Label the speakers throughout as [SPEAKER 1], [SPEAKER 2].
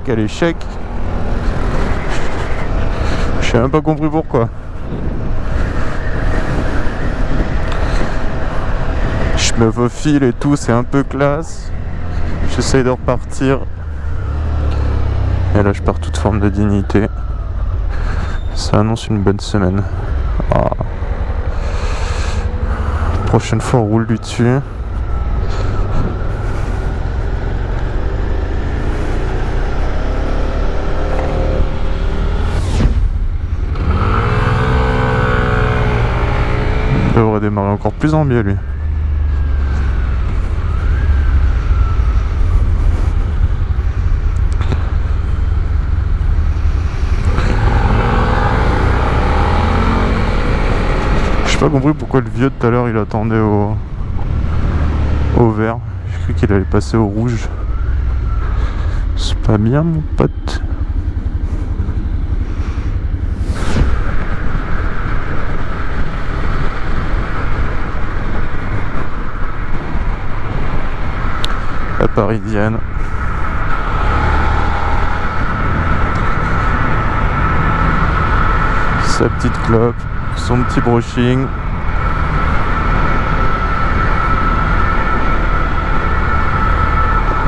[SPEAKER 1] qu'à l'échec. J'ai même pas compris pourquoi. Je me faufile et tout, c'est un peu classe. J'essaye de repartir. Et là, je pars toute forme de dignité. Ça annonce une bonne semaine. Ah. Prochaine fois, on roule du dessus. Démarrer encore plus en mieux lui. J'ai pas compris pourquoi le vieux de tout à l'heure il attendait au au vert. J'ai cru qu'il allait passer au rouge. C'est pas bien mon pote. Parisienne. Sa petite clope, son petit brushing.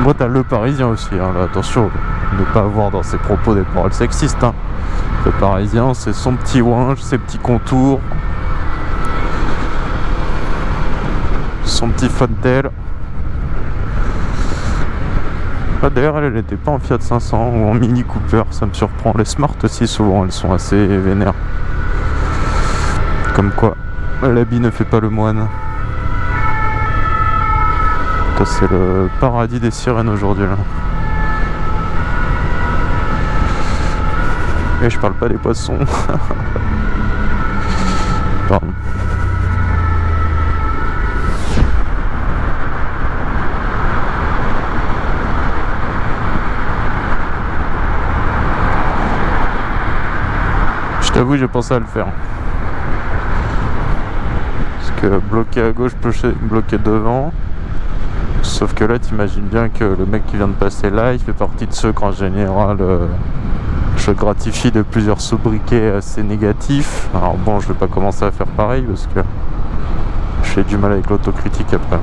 [SPEAKER 1] Moi, t'as le parisien aussi, hein, là, attention, ne pas avoir dans ses propos des paroles sexistes. hein. Le parisien, c'est son petit ouinge, ses petits contours, son petit fontel. Ah, D'ailleurs, elle, elle était pas en Fiat 500 ou en Mini Cooper, ça me surprend. Les Smart aussi, souvent, elles sont assez vénères. Comme quoi, l'habit ne fait pas le moine. C'est le paradis des sirènes aujourd'hui là. Et je parle pas des poissons. Pardon. Je t'avoue, j'ai pensé à le faire. Parce que bloqué à gauche, bloqué devant. Sauf que là, t'imagines bien que le mec qui vient de passer là, il fait partie de ceux qu'en général, euh, je gratifie de plusieurs sobriquets assez négatifs. Alors bon, je vais pas commencer à faire pareil parce que j'ai du mal avec l'autocritique après.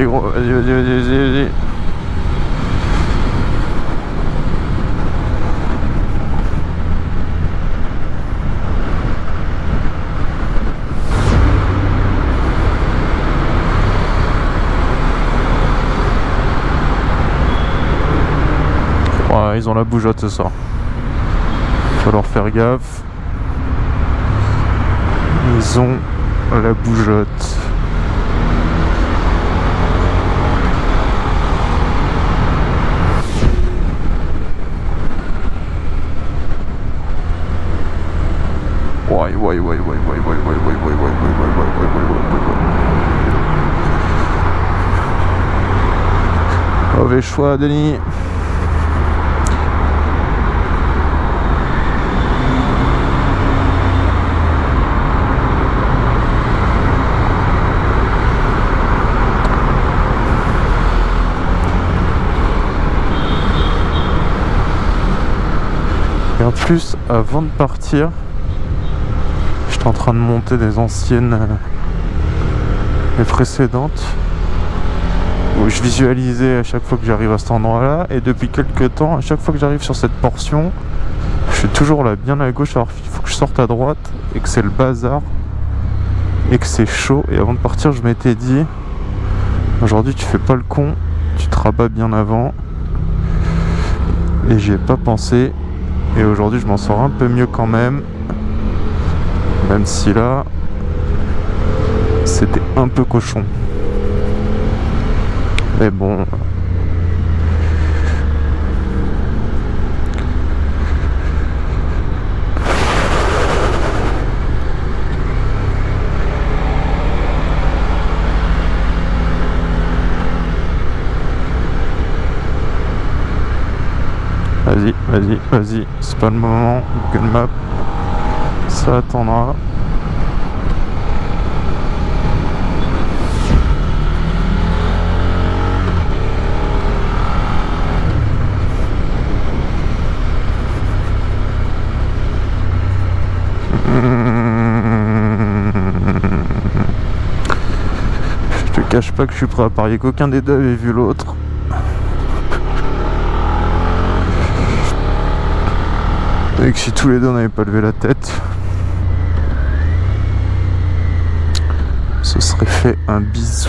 [SPEAKER 1] Vas-y vas-y, vas-y, vas-y, vas-y, ils ont la bougeotte ce soir. Faut leur faire gaffe. Ils ont la bougeotte. Ouais, ouais, ouais, ouais, ouais, ouais, choix, Denis. Et en plus, avant de partir, en train de monter des anciennes, euh, les précédentes, où je visualisais à chaque fois que j'arrive à cet endroit-là. Et depuis quelques temps, à chaque fois que j'arrive sur cette portion, je suis toujours là, bien à gauche. Alors il faut que je sorte à droite et que c'est le bazar et que c'est chaud. Et avant de partir, je m'étais dit, aujourd'hui tu fais pas le con, tu te rabats bien avant. Et j'y ai pas pensé. Et aujourd'hui, je m'en sors un peu mieux quand même. Même si là, c'était un peu cochon. Mais bon. Vas-y, vas-y, vas-y. C'est pas le moment. Google Map. Ça attendra. Je te cache pas que je suis prêt à parier qu'aucun des deux avait vu l'autre. Et que si tous les deux n'avaient pas levé la tête, ce serait fait un bisou.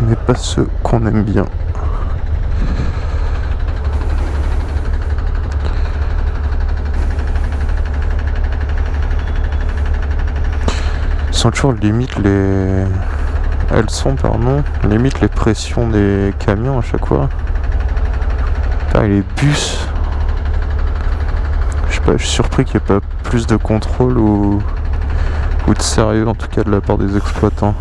[SPEAKER 1] Mais pas ceux qu'on aime bien. Ils sont toujours limite les... Elles sont, pardon, limite les pressions des camions à chaque fois. Et les bus je suis surpris qu'il n'y ait pas plus de contrôle ou, ou de sérieux en tout cas de la part des exploitants.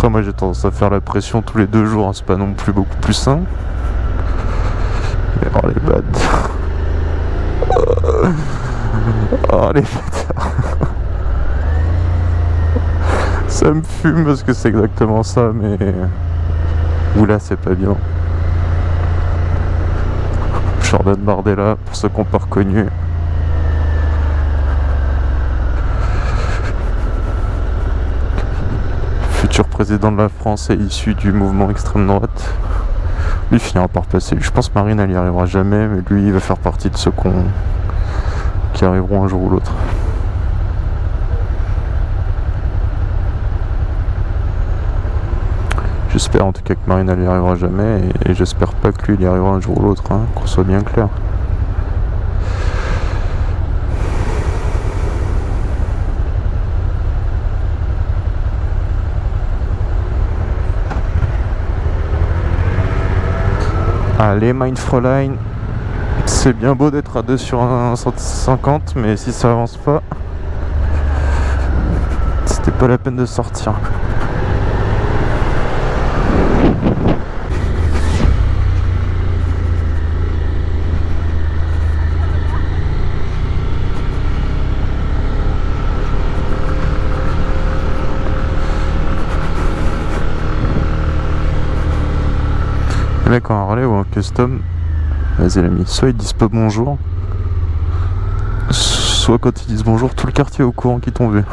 [SPEAKER 1] Après moi j'ai tendance à faire la pression tous les deux jours, hein, c'est pas non plus beaucoup plus sain. Mais oh les bâtards Oh les bâtards Ça me fume parce que c'est exactement ça mais... Oula, c'est pas bien. Jordan Bardella, pour ceux n'ont pas reconnu. Président de la France et issu du mouvement extrême droite. Lui finira par passer. Je pense que Marine, elle y arrivera jamais, mais lui, il va faire partie de ceux qui arriveront un jour ou l'autre. J'espère en tout cas que Marine n'y arrivera jamais et, j'espère pas que lui il y arrivera un jour ou l'autre, hein, qu'on soit bien clair. Allez Mindfroline, c'est bien beau d'être à 2 sur 150 mais si ça avance pas, c'était pas la peine de sortir. Mec en Harley ou en custom, vas-y l'ami, soit ils disent pas bonjour, soit quand ils disent bonjour, tout le quartier est au courant qu'ils t'ont vu.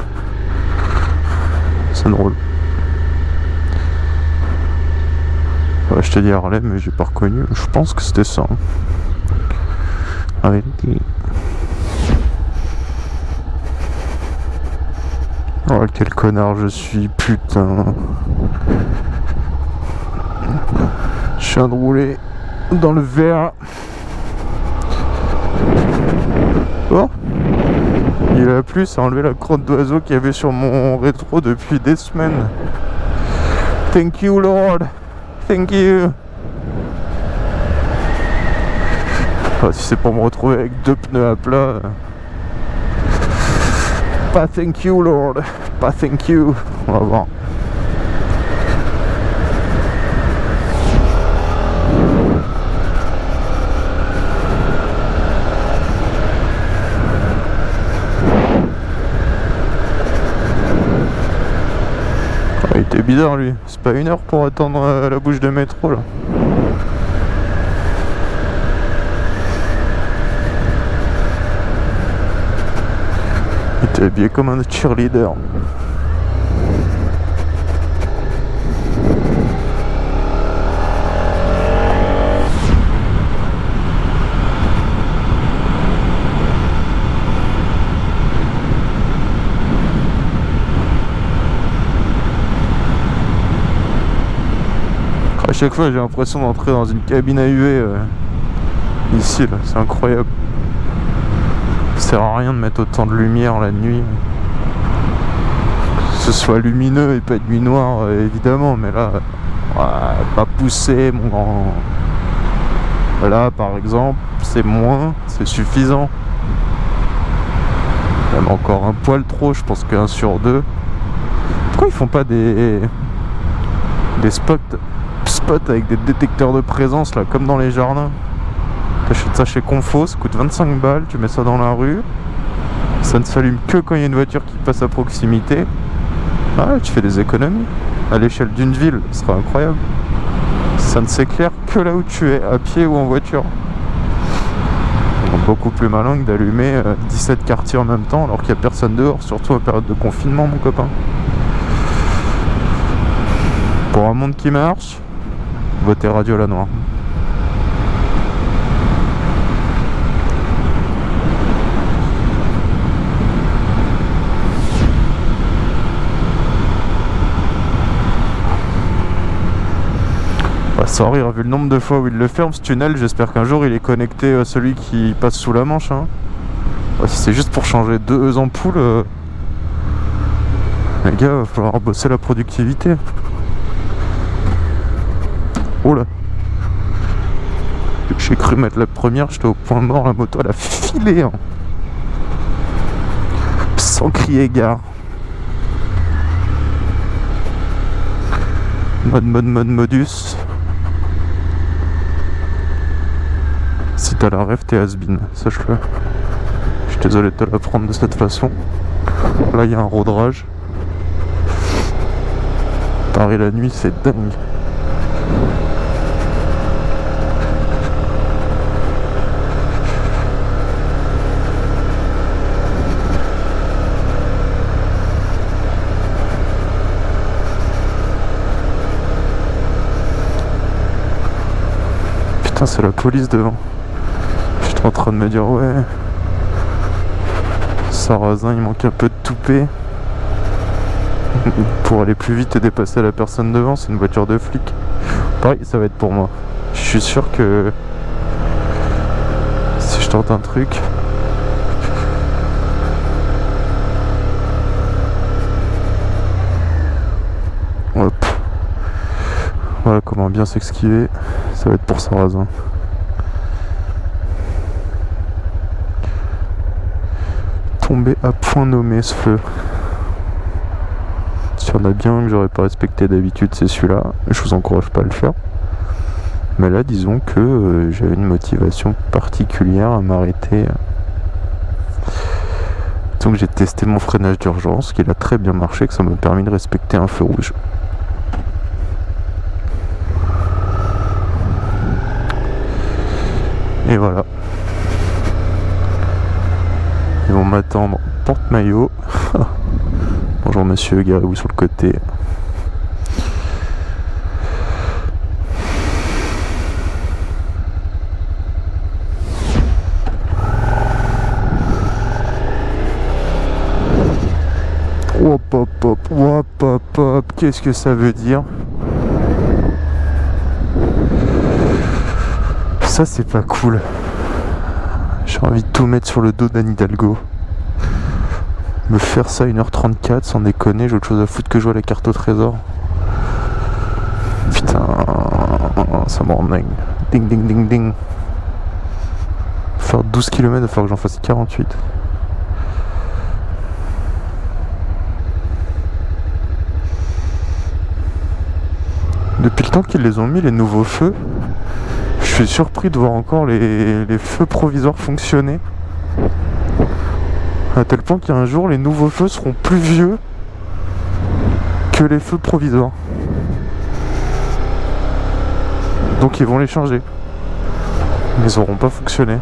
[SPEAKER 1] C'est drôle. je t'ai dit Harley, mais j'ai pas reconnu. Je pense que c'était ça. Avec Oh quel connard je suis, putain. Je viens de rouler dans le verre. Oh Il a plu, ça a enlevé la crotte d'oiseau qu'il y avait sur mon rétro depuis des semaines. Thank you Lord Thank you oh, Si c'est pour me retrouver avec deux pneus à plat... Pas thank you Lord Pas thank you On va voir. Bizarre lui. C'est pas une heure pour attendre euh, la bouche de métro là. Il était habillé comme un cheerleader. Chaque fois j'ai l'impression d'entrer dans une cabine à UV euh, ici là, c'est incroyable. Ça sert à rien de mettre autant de lumière la nuit. Que ce soit lumineux et pas de nuit noire euh, évidemment, mais là, pas pousser mon grand. Là par exemple, c'est moins, c'est suffisant. Même encore un poil trop, je pense qu'un sur deux. Pourquoi ils font pas des Des spots, spots avec des détecteurs de présence, là, comme dans les jardins. T'achètes ça chez Confo, ça coûte 25 balles, tu mets ça dans la rue. Ça ne s'allume que quand il y a une voiture qui passe à proximité. Ah, tu fais des économies. À l'échelle d'une ville, ce sera incroyable. Ça ne s'éclaire que là où tu es, à pied ou en voiture. beaucoup plus malin que d'allumer 17 euh, quartiers en même temps alors qu'il n'y a personne dehors, surtout en période de confinement, mon copain. Pour un monde qui marche, votez Radio La Noire. sans rire, vu le nombre de fois où il le ferme ce tunnel, j'espère qu'un jour il est connecté à celui qui passe sous la manche. Hein. si c'est juste pour changer deux ampoules, euh, les gars, il va falloir bosser la productivité. J'ai cru mettre la première, j'étais au point mort, la moto elle a filé. Hein. Sans crier gare. Mode mode mode modus. Si t'as la rêve, t'es has-been, sache-le. Je suis désolé de te l'apprendre de cette façon. Là, il y a un rodrage. Paris la nuit, c'est dingue. Putain, c'est la police devant. En train de me dire ouais. Sarrazin il manque un peu de toupet. Pour aller plus vite et dépasser la personne devant c'est une voiture de flic. Pareil ça va être pour moi. Je suis sûr que si je tente un truc hop voilà comment bien s'exquiver ça va être pour Sarrazin tombé à point nommé ce feu. Si on a bien que j'aurais pas respecté d'habitude, c'est celui-là. Je vous encourage pas à le faire. Mais là, disons que euh, j'avais une motivation particulière à m'arrêter. Donc j'ai testé mon freinage d'urgence, qui a très bien marché, que ça m'a permis de respecter un feu rouge. Et voilà. Ils vont m'attendre porte-maillot. Bonjour monsieur, garez-vous sur le côté. Hop hop hop, hop hop hop, qu'est-ce que ça veut dire? Ça c'est pas cool. J'ai envie de tout mettre sur le dos d'Anne Hidalgo. Me faire ça 1h34 sans déconner, j'ai autre chose à foutre que jouer à la carte au trésor. Putain, ça me rend dingue. Ding ding ding ding. Faire 12 km, il va falloir que j'en fasse 48. Depuis le temps qu'ils les ont mis, les nouveaux feux, suis surpris de voir encore les, feux provisoires fonctionner. À tel point qu'un jour, les nouveaux feux seront plus vieux que les feux provisoires. Donc ils vont les changer. Mais ils n'auront pas fonctionné.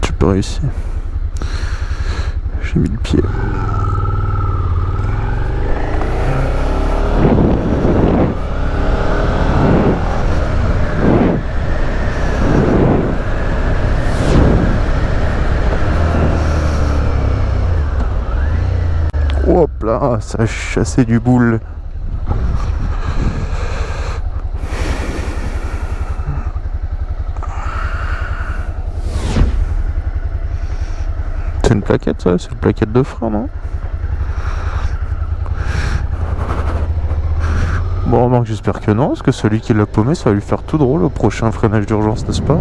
[SPEAKER 1] Tu peux réussir. J'ai mis le pied. Hop là, ça a chassé du boule. Plaquette, ça C'est une plaquette de frein, non? Bon, remarque, j'espère que non, parce que celui qui l'a paumé, ça va lui faire tout drôle au prochain freinage d'urgence, n'est-ce pas?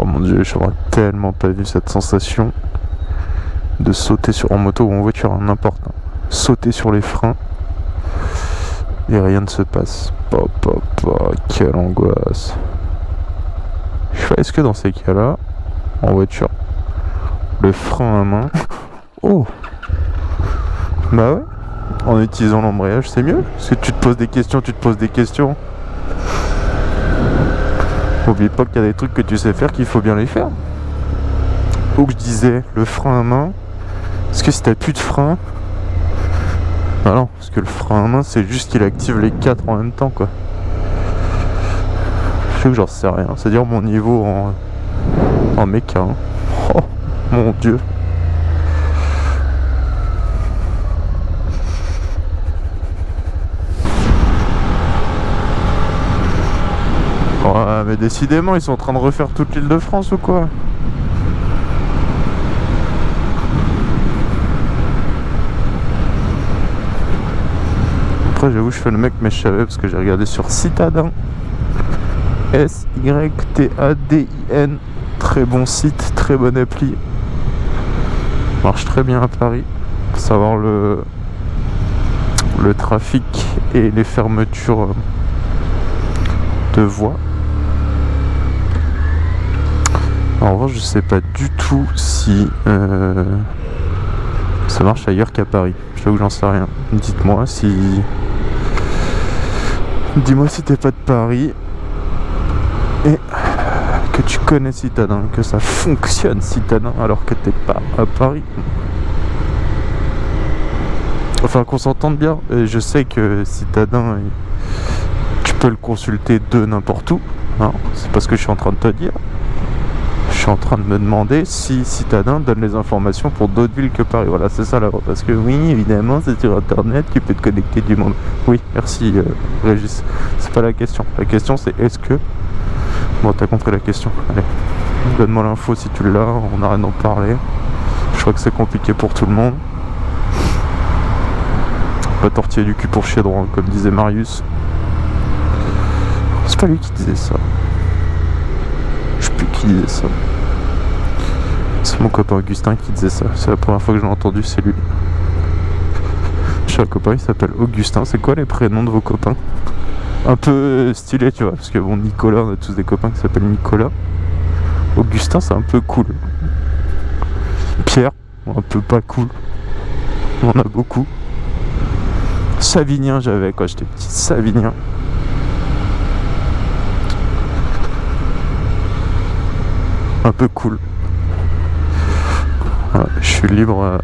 [SPEAKER 1] Oh mon dieu, j'aurais tellement pas vu cette sensation de sauter sur en moto ou en voiture, hein, n'importe. Hein. Sauter sur les freins et rien ne se passe. Pop, pop, pop, quelle angoisse. Est-ce que dans ces cas-là, en voiture, le frein à main. Oh Bah ouais, en utilisant l'embrayage, c'est mieux. Parce que tu te poses des questions, tu te poses des questions. Oublie pas qu'il y a des trucs que tu sais faire qu'il faut bien les faire. Ou que je disais, le frein à main. Parce que si t'as plus de frein. Bah non, parce que le frein à main, c'est juste qu'il active les quatre en même temps, quoi. J'en sais rien. C'est-à-dire mon niveau en, en méca. Hein. Oh, mon dieu. Ouais, mais décidément, ils sont en train de refaire toute l'île de France ou quoi? Après, j'avoue, je fais le mec, mais je savais parce que j'ai regardé sur Citadin. S-Y-T-A-D-I-N. Très bon site, très bonne appli. Marche très bien à Paris. Savoir le, le trafic et les fermetures de voies. En revanche, je sais pas du tout si euh, ça marche ailleurs qu'à Paris. Je que j'en sais rien. Dites-moi si. Dis-moi si t'es pas de Paris et que tu connais Citadin, que ça fonctionne Citadin alors que t'es pas à Paris. Enfin, qu'on s'entende bien. je sais que Citadin, tu peux le consulter de n'importe où. Hein. C'est pas ce que je suis en train de te dire suis en train de me demander si Citadin donne les informations pour d'autres villes que Paris. Voilà, c'est ça là. Parce que oui, évidemment, c'est sur Internet, tu peux te connecter du monde. Oui, merci euh, Régis. C'est pas la question. La question c'est est-ce que... Bon, t'as compris la question. Allez, donne-moi l'info si tu l'as, on arrête d'en parler. Je crois que c'est compliqué pour tout le monde. Pas tortiller du cul pour chier droit, comme disait Marius. C'est pas lui qui disait ça. Je sais plus qui disait ça. C'est mon copain Augustin qui disait ça. C'est la première fois que je l'ai entendu, c'est lui. J'ai un copain, il s'appelle Augustin. C'est quoi les prénoms de vos copains? Un peu stylé, tu vois. Parce que bon, Nicolas, on a tous des copains qui s'appellent Nicolas. Augustin, c'est un peu cool. Pierre, un peu pas cool. On en a beaucoup. Savinien, j'avais quand j'étais petit. Savinien. Un peu cool je suis libre, euh,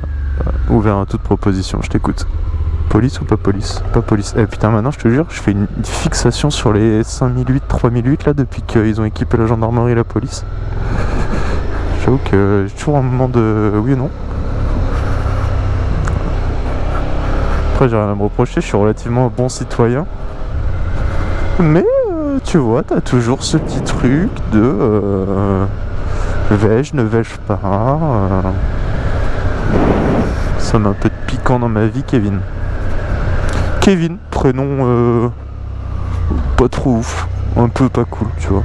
[SPEAKER 1] ouvert à toute proposition, je t'écoute. Police ou pas police Pas police. Eh putain, maintenant je te jure, je fais une fixation sur les 5008, 3008 là depuis qu'ils ont équipé la gendarmerie et la police. J'avoue que j'ai toujours un moment de oui et non. Après, j'ai rien à me reprocher, je suis relativement un bon citoyen. Mais euh, tu vois, t'as toujours ce petit truc de. Euh, vais-je, ne vais-je pas euh, Ça met un peu de piquant dans ma vie, Kevin. Kevin, prénom euh, pas trop ouf, un peu pas cool, tu vois.